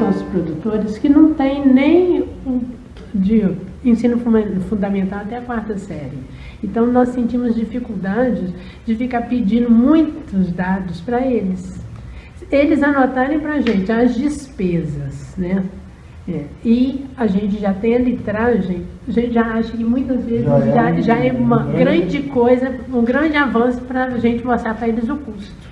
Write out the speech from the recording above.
nossos produtores que não tem nem de ensino fundamental até a quarta série. Então nós sentimos dificuldades de ficar pedindo muitos dados para eles. Eles anotarem para a gente as despesas, né? É. E a gente já tem a litragem, a gente já acha que muitas vezes já, é já, já é uma grande coisa, um grande avanço para a gente mostrar para eles o custo.